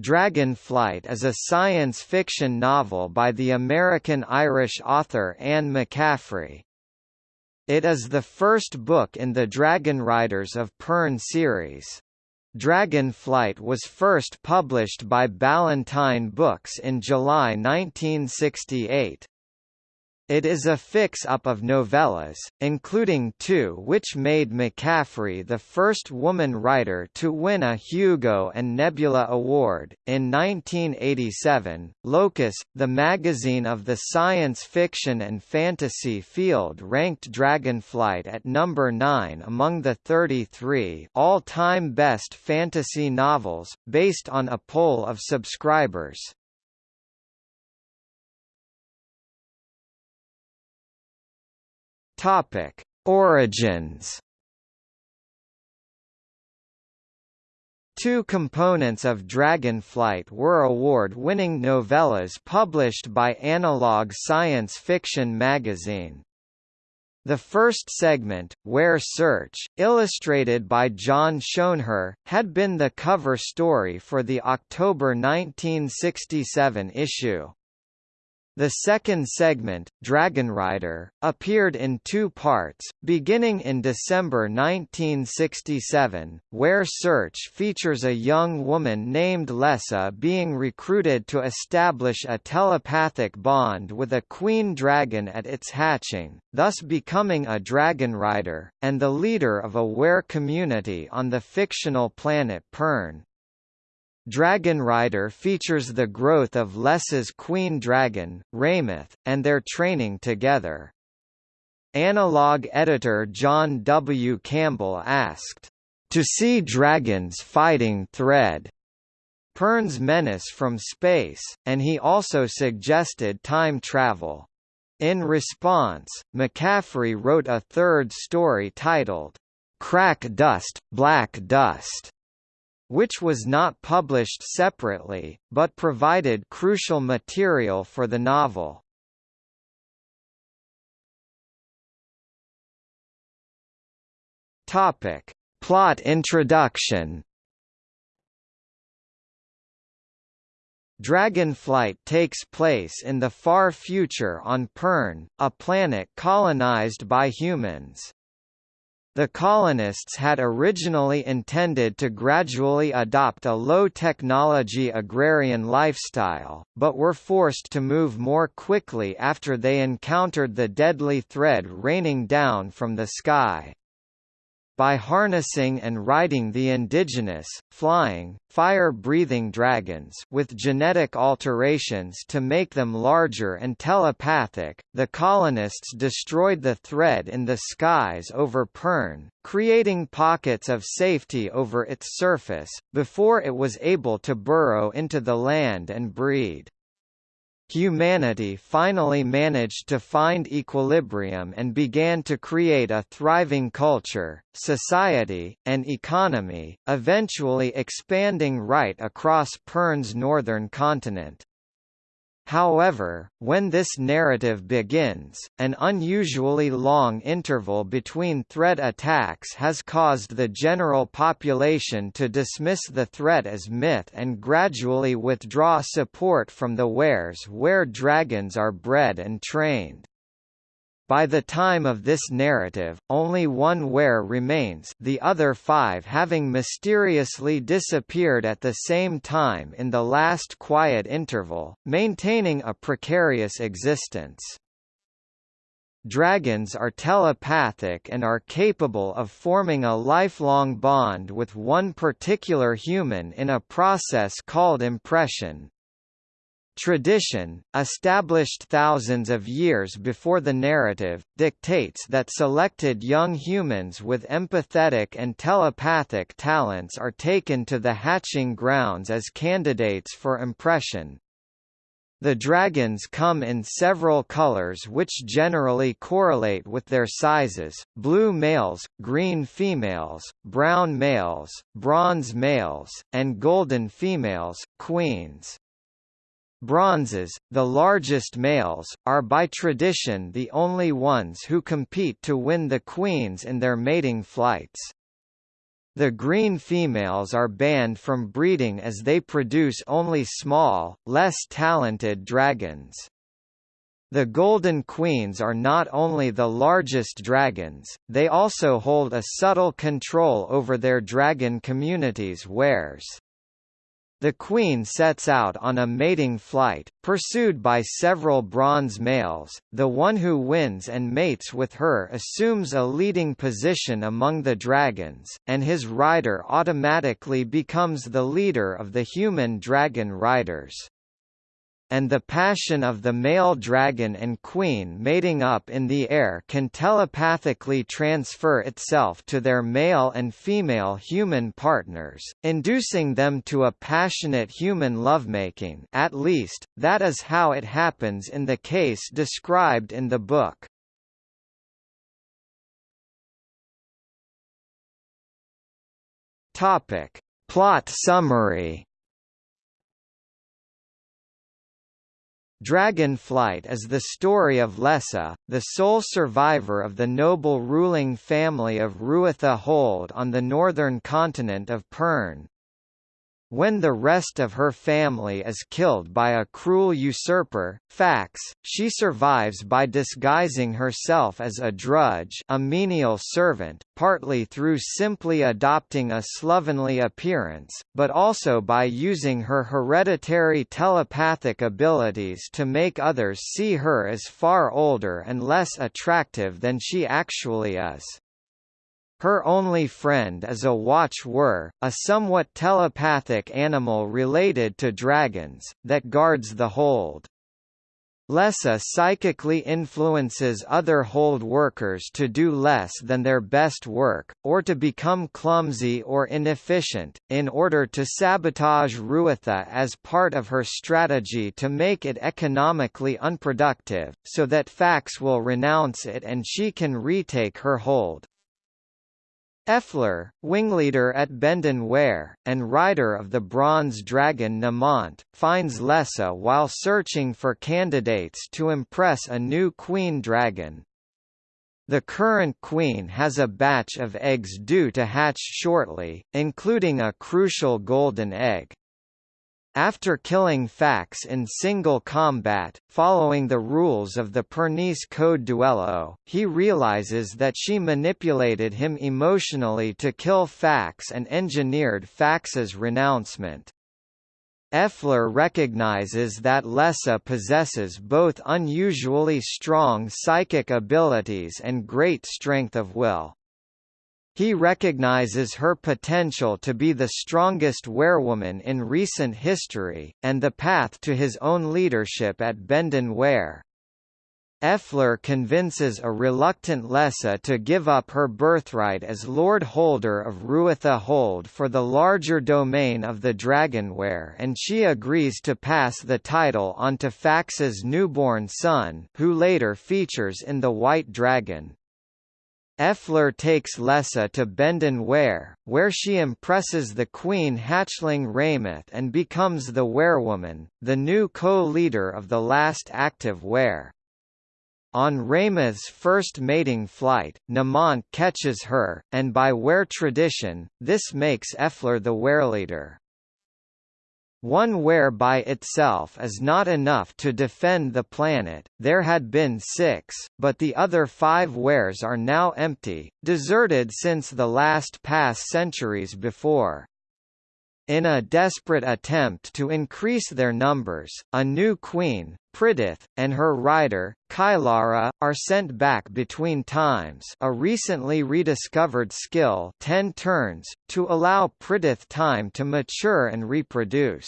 Dragonflight is a science fiction novel by the American-Irish author Anne McCaffrey. It is the first book in the Dragon Riders of Pern series. Dragonflight was first published by Ballantine Books in July 1968. It is a fix-up of novellas, including two which made McCaffrey the first woman writer to win a Hugo and Nebula Award. In 1987, Locus, the magazine of the science fiction and fantasy field ranked Dragonflight at number 9 among the 33 all-time best fantasy novels, based on a poll of subscribers. Topic: Origins. Two components of Dragonflight were award-winning novellas published by Analog Science Fiction magazine. The first segment, Weyr Search, illustrated by John Schoenherr, had been the cover story for the October 1967 issue. The second segment, Dragonrider, appeared in two parts, beginning in December 1967, Weyr Search features a young woman named Lessa being recruited to establish a telepathic bond with a queen dragon at its hatching, thus becoming a Dragonrider, and the leader of a Weyr community on the fictional planet Pern. Dragonrider features the growth of Lessa's queen dragon, Ramoth, and their training together. Analog editor John W. Campbell asked, "...to see dragons fighting thread." Pern's menace from space, and he also suggested time travel. In response, McCaffrey wrote a third story titled, Crack Dust, Black Dust, which was not published separately, but provided crucial material for the novel. Topic. Plot introduction Dragonflight takes place in the far future on Pern, a planet colonized by humans. The colonists had originally intended to gradually adopt a low-technology agrarian lifestyle, but were forced to move more quickly after they encountered the deadly thread raining down from the sky by harnessing and riding the indigenous, flying, fire-breathing dragons with genetic alterations to make them larger and telepathic, the colonists destroyed the thread in the skies over Pern, creating pockets of safety over its surface, before it was able to burrow into the land and breed. Humanity finally managed to find equilibrium and began to create a thriving culture, society, and economy, eventually expanding right across Pern's northern continent. However, when this narrative begins, an unusually long interval between threat attacks has caused the general population to dismiss the threat as myth and gradually withdraw support from the Weyrs where dragons are bred and trained. By the time of this narrative, only one Weyr remains the other five having mysteriously disappeared at the same time in the last quiet interval, maintaining a precarious existence. Dragons are telepathic and are capable of forming a lifelong bond with one particular human in a process called impression, Tradition, established thousands of years before the narrative, dictates that selected young humans with empathetic and telepathic talents are taken to the hatching grounds as candidates for impression. The dragons come in several colors which generally correlate with their sizes, blue males, green females, brown males, bronze males, and golden females, queens. Bronzes, the largest males, are by tradition the only ones who compete to win the queens in their mating flights. The green females are banned from breeding as they produce only small, less talented dragons. The Golden Queens are not only the largest dragons, they also hold a subtle control over their dragon community's Weyrs. The queen sets out on a mating flight, pursued by several bronze males. The one who wins and mates with her assumes a leading position among the dragons, and his rider automatically becomes the leader of the human dragon riders and the passion of the male dragon and queen mating up in the air can telepathically transfer itself to their male and female human partners, inducing them to a passionate human lovemaking at least, that is how it happens in the case described in the book. Topic. Plot summary Dragon Flight is the story of Lessa, the sole survivor of the noble ruling family of Ruatha Hold on the northern continent of Pern. When the rest of her family is killed by a cruel usurper, Fax, she survives by disguising herself as a drudge a menial servant, partly through simply adopting a slovenly appearance, but also by using her hereditary telepathic abilities to make others see her as far older and less attractive than she actually is. Her only friend is a watch wher, a somewhat telepathic animal related to dragons, that guards the hold. Lessa psychically influences other hold workers to do less than their best work, or to become clumsy or inefficient, in order to sabotage Ruatha as part of her strategy to make it economically unproductive, so that Fax will renounce it and she can retake her hold. F'lar, wingleader at Benden Weyr, and rider of the bronze dragon Mnementh, finds Lessa while searching for candidates to impress a new queen dragon. The current queen has a batch of eggs due to hatch shortly, including a crucial golden egg. After killing Fax in single combat, following the rules of the Pernese Code Duello, he realizes that she manipulated him emotionally to kill Fax and engineered Fax's renouncement. F'lar recognizes that Lessa possesses both unusually strong psychic abilities and great strength of will. He recognizes her potential to be the strongest Weyrwoman in recent history, and the path to his own leadership at Benden Weyr. F'lar convinces a reluctant Lessa to give up her birthright as Lord Holder of Ruatha Hold for the larger domain of the Dragonware and she agrees to pass the title on to Fax's newborn son who later features in The White Dragon. F'lar takes Lessa to Benden Weyr, where she impresses the queen hatchling Ramoth and becomes the Weyrwoman, the new co-leader of the last active Weyr. On Ramoth's first mating flight, Mnementh catches her, and by Weyr tradition, this makes F'lar the Weyrleader. One Weyr by itself is not enough to defend the planet, there had been six, but the other five Weyrs are now empty, deserted since the last pass centuries before. In a desperate attempt to increase their numbers, a new queen, Prideth, and her rider, Kylara, are sent back between times a recently rediscovered skill 10 turns, to allow Prideth time to mature and reproduce.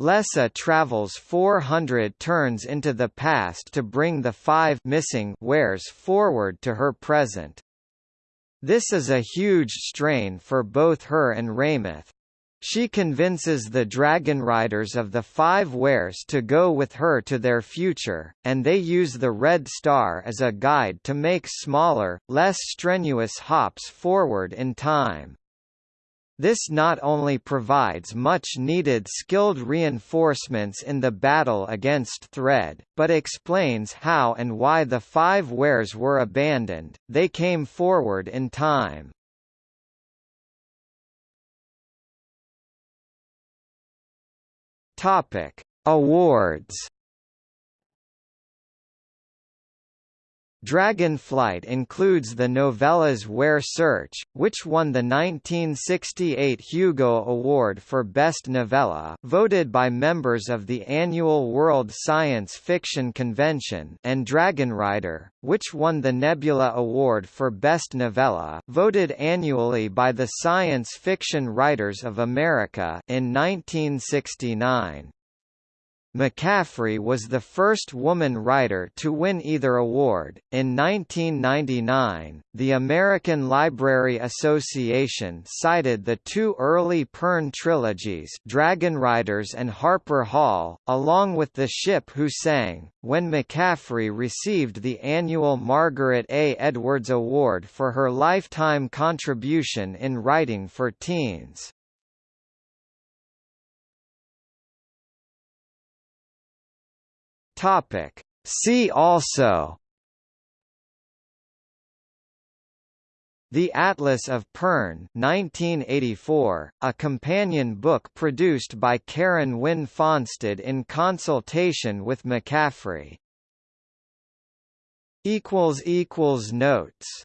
Lessa travels 400 turns into the past to bring the five missing Weyrs forward to her present. This is a huge strain for both her and Ramoth, she convinces the dragon riders of the Five Weyrs to go with her to their future, and they use the Red Star as a guide to make smaller, less strenuous hops forward in time. This not only provides much-needed skilled reinforcements in the battle against Thread, but explains how and why the Five Weyrs were abandoned, they came forward in time. Topic: Awards Dragonflight includes the novellas Weyr Search, which won the 1968 Hugo Award for Best Novella voted by members of the annual World Science Fiction Convention and Dragonrider, which won the Nebula Award for Best Novella voted annually by the Science Fiction Writers of America in 1969. McCaffrey was the first woman writer to win either award. In 1999, the American Library Association cited the two early Pern trilogies, Dragon Riders and Harper Hall, along with The Ship Who Sang, when McCaffrey received the annual Margaret A. Edwards Award for her lifetime contribution in writing for teens. Topic. See also The Atlas of Pern 1984, a companion book produced by Karen Wynne Fonstad in consultation with McCaffrey. Notes